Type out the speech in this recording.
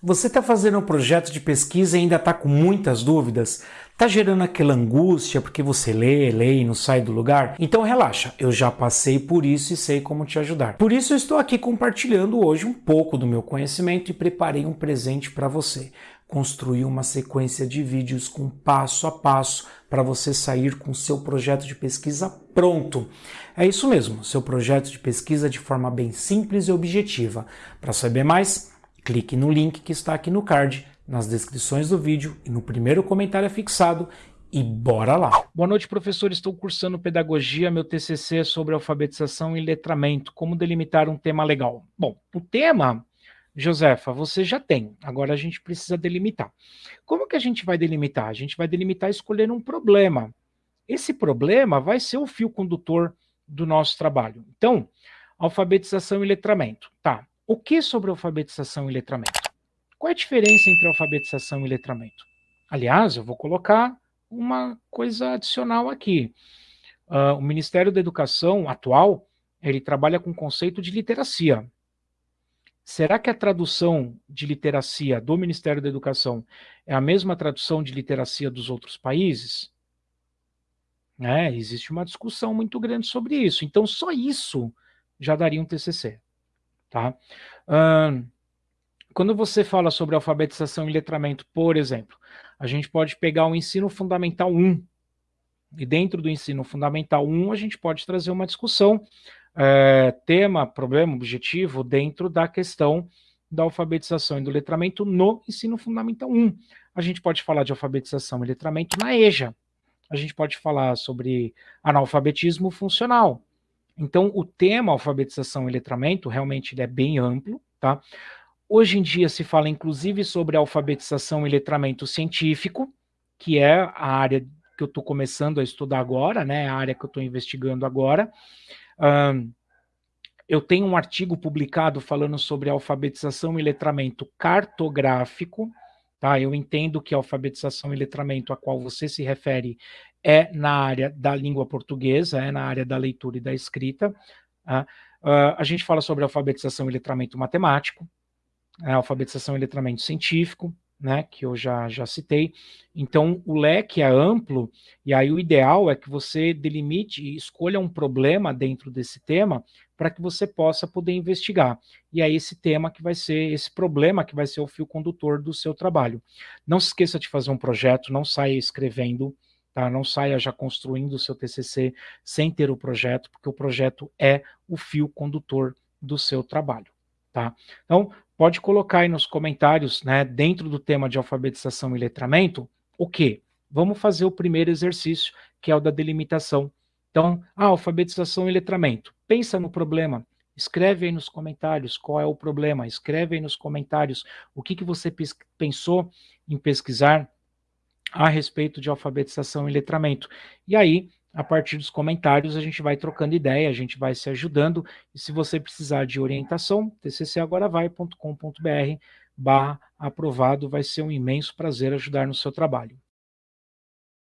Você está fazendo um projeto de pesquisa e ainda está com muitas dúvidas? Está gerando aquela angústia porque você lê, lê e não sai do lugar? Então relaxa, eu já passei por isso e sei como te ajudar. Por isso eu estou aqui compartilhando hoje um pouco do meu conhecimento e preparei um presente para você. Construir uma sequência de vídeos com passo a passo para você sair com seu projeto de pesquisa pronto. É isso mesmo, seu projeto de pesquisa de forma bem simples e objetiva. Para saber mais, Clique no link que está aqui no card, nas descrições do vídeo e no primeiro comentário fixado e bora lá! Boa noite, professor. Estou cursando Pedagogia. Meu TCC é sobre alfabetização e letramento. Como delimitar um tema legal? Bom, o tema, Josefa, você já tem. Agora a gente precisa delimitar. Como que a gente vai delimitar? A gente vai delimitar escolhendo um problema. Esse problema vai ser o fio condutor do nosso trabalho. Então, alfabetização e letramento. Tá, o que sobre alfabetização e letramento? Qual é a diferença entre alfabetização e letramento? Aliás, eu vou colocar uma coisa adicional aqui. Uh, o Ministério da Educação atual, ele trabalha com o conceito de literacia. Será que a tradução de literacia do Ministério da Educação é a mesma tradução de literacia dos outros países? É, existe uma discussão muito grande sobre isso. Então, só isso já daria um TCC. Tá? Uh, quando você fala sobre alfabetização e letramento, por exemplo, a gente pode pegar o ensino fundamental 1, e dentro do ensino fundamental 1 a gente pode trazer uma discussão, é, tema, problema, objetivo, dentro da questão da alfabetização e do letramento no ensino fundamental 1. A gente pode falar de alfabetização e letramento na EJA. A gente pode falar sobre analfabetismo funcional. Então, o tema alfabetização e letramento realmente é bem amplo, tá? Hoje em dia se fala inclusive sobre alfabetização e letramento científico, que é a área que eu estou começando a estudar agora, né? A área que eu estou investigando agora. Um, eu tenho um artigo publicado falando sobre alfabetização e letramento cartográfico, tá? Eu entendo que a alfabetização e letramento a qual você se refere é na área da língua portuguesa, é na área da leitura e da escrita. Uh, uh, a gente fala sobre alfabetização e letramento matemático, é, alfabetização e letramento científico, né, que eu já, já citei. Então, o leque é amplo, e aí o ideal é que você delimite e escolha um problema dentro desse tema para que você possa poder investigar. E é esse tema que vai ser, esse problema que vai ser o fio condutor do seu trabalho. Não se esqueça de fazer um projeto, não saia escrevendo Tá? Não saia já construindo o seu TCC sem ter o projeto, porque o projeto é o fio condutor do seu trabalho. Tá? Então, pode colocar aí nos comentários, né, dentro do tema de alfabetização e letramento, o que? Vamos fazer o primeiro exercício, que é o da delimitação. Então, ah, alfabetização e letramento. Pensa no problema, escreve aí nos comentários qual é o problema, escreve aí nos comentários o que, que você pensou em pesquisar, a respeito de alfabetização e letramento. E aí, a partir dos comentários, a gente vai trocando ideia, a gente vai se ajudando, e se você precisar de orientação, tccagoravai.com.br barra aprovado, vai ser um imenso prazer ajudar no seu trabalho.